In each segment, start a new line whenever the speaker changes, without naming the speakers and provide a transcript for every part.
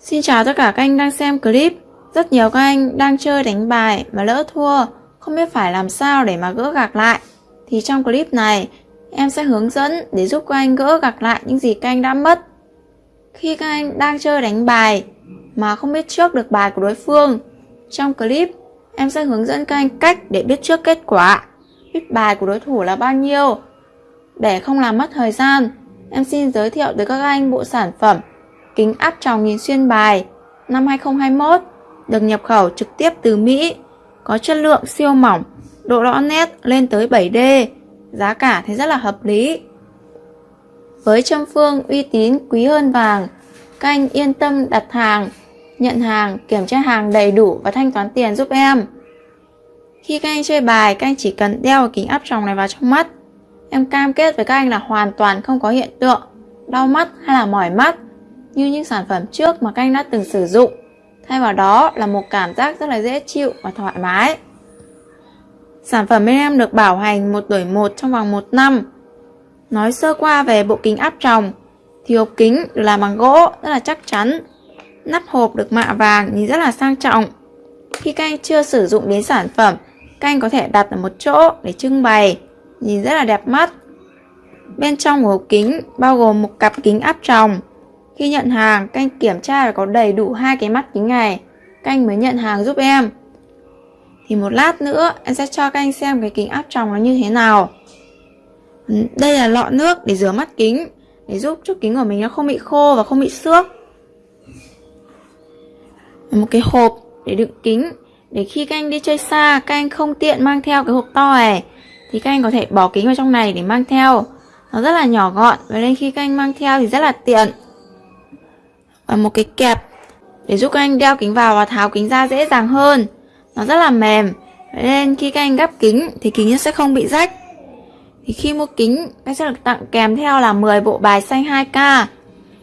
Xin chào tất cả các anh đang xem clip. Rất nhiều các anh đang chơi đánh bài mà lỡ thua, không biết phải làm sao để mà gỡ gạc lại. Thì trong clip này, em sẽ hướng dẫn để giúp các anh gỡ gạc lại những gì các anh đã mất. Khi các anh đang chơi đánh bài mà không biết trước được bài của đối phương, trong clip em sẽ hướng dẫn các anh cách để biết trước kết quả, biết bài của đối thủ là bao nhiêu. Để không làm mất thời gian, em xin giới thiệu tới các anh bộ sản phẩm kính áp tròng nhìn xuyên bài năm 2021 được nhập khẩu trực tiếp từ Mỹ, có chất lượng siêu mỏng, độ rõ nét lên tới 7D, giá cả thì rất là hợp lý. Với châm phương uy tín quý hơn vàng, các anh yên tâm đặt hàng, nhận hàng, kiểm tra hàng đầy đủ và thanh toán tiền giúp em. Khi các anh chơi bài, các anh chỉ cần đeo kính áp tròng này vào trong mắt. Em cam kết với các anh là hoàn toàn không có hiện tượng đau mắt hay là mỏi mắt như những sản phẩm trước mà các anh đã từng sử dụng. Thay vào đó là một cảm giác rất là dễ chịu và thoải mái. Sản phẩm bên em được bảo hành một đổi một trong vòng 1 năm. Nói sơ qua về bộ kính áp tròng thì hộp kính được làm bằng gỗ rất là chắc chắn. Nắp hộp được mạ vàng nhìn rất là sang trọng. Khi các anh chưa sử dụng đến sản phẩm, các anh có thể đặt ở một chỗ để trưng bày, nhìn rất là đẹp mắt. Bên trong của hộp kính bao gồm một cặp kính áp tròng, khi nhận hàng, canh kiểm tra là có đầy đủ hai cái mắt kính này. Canh mới nhận hàng giúp em. Thì một lát nữa em sẽ cho các anh xem cái kính áp tròng nó như thế nào. Đây là lọ nước để rửa mắt kính, để giúp cho kính của mình nó không bị khô và không bị xước. Một cái hộp để đựng kính, để khi các anh đi chơi xa, các anh không tiện mang theo cái hộp to này, thì các anh có thể bỏ kính vào trong này để mang theo. Nó rất là nhỏ gọn và nên khi các anh mang theo thì rất là tiện và một cái kẹp để giúp các anh đeo kính vào và tháo kính ra dễ dàng hơn. Nó rất là mềm. Nên khi các anh gắp kính thì kính sẽ không bị rách. Thì khi mua kính anh sẽ được tặng kèm theo là 10 bộ bài xanh 2K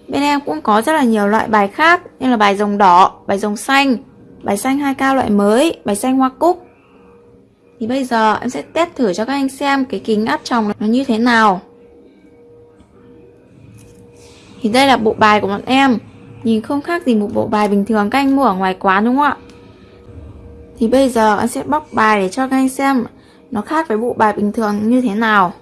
bên em cũng có rất là nhiều loại bài khác như là bài rồng đỏ, bài rồng xanh bài xanh 2K loại mới, bài xanh hoa cúc. Thì bây giờ em sẽ test thử cho các anh xem cái kính áp tròng nó như thế nào. Thì đây là bộ bài của bọn em. Nhìn không khác gì một bộ bài bình thường các anh mua ở ngoài quán đúng không ạ? Thì bây giờ anh sẽ bóc bài để cho các anh xem nó khác với bộ bài bình thường như thế nào.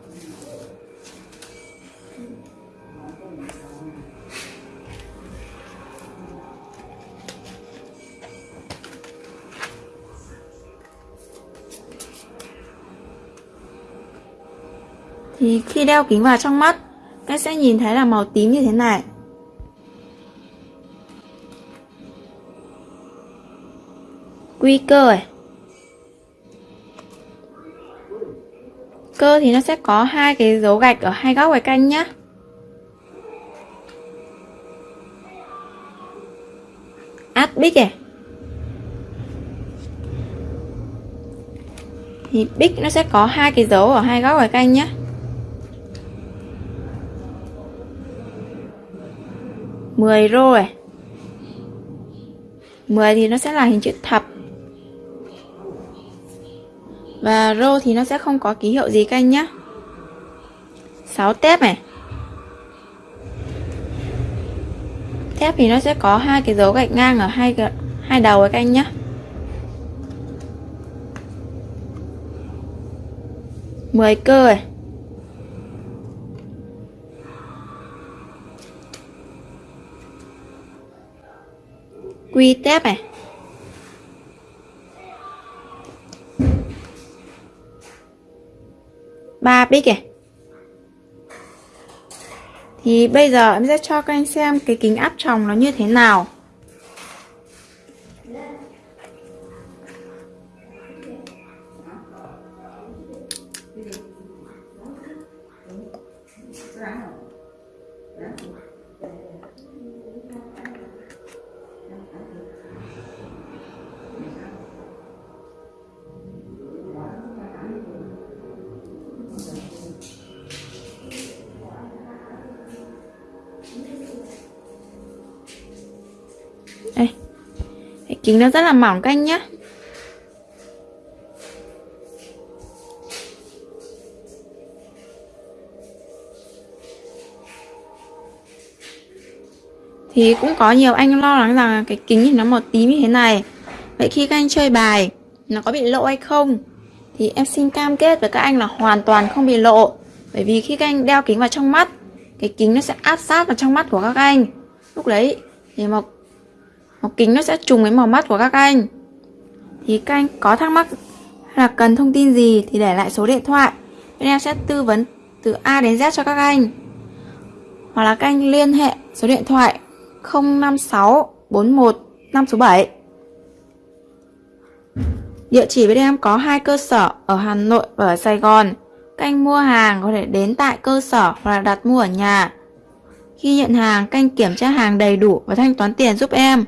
Thì khi đeo kính vào trong mắt, các sẽ nhìn thấy là màu tím như thế này. Quy cơ này cơ thì nó sẽ có hai cái dấu gạch ở hai góc cái canh nhá. Át bích này thì bích nó sẽ có hai cái dấu ở hai góc cái canh nhá. Mười rô này 10 thì nó sẽ là hình chữ thập và rô thì nó sẽ không có ký hiệu gì canh nhá. 6 tép này. Thép thì nó sẽ có hai cái dấu gạch ngang ở hai hai đầu cái canh nhá. Mười cơ này quy tép này. Ba bích này thì bây giờ em sẽ cho các anh xem cái kính áp tròng nó như thế nào. Đây. Kính nó rất là mỏng các anh nhé Thì cũng có nhiều anh lo lắng rằng cái kính thì nó màu tím như thế này. Vậy khi các anh chơi bài Nó có bị lộ hay không? Thì em xin cam kết với các anh là hoàn toàn không bị lộ. Bởi vì khi các anh đeo kính vào trong mắt Cái kính nó sẽ áp sát vào trong mắt của các anh. Lúc đấy thì màu, màu kính nó sẽ trùng với màu mắt của các anh Thì các anh có thắc mắc hay là cần thông tin gì thì để lại số điện thoại Bên em sẽ tư vấn từ A đến Z cho các anh Hoặc là các anh liên hệ số điện thoại 056 41 567 Địa chỉ bên em có hai cơ sở ở Hà Nội và ở Sài Gòn. Các anh mua hàng có thể đến tại cơ sở hoặc là đặt mua ở nhà. Khi nhận hàng, các anh kiểm tra hàng đầy đủ và thanh toán tiền giúp em.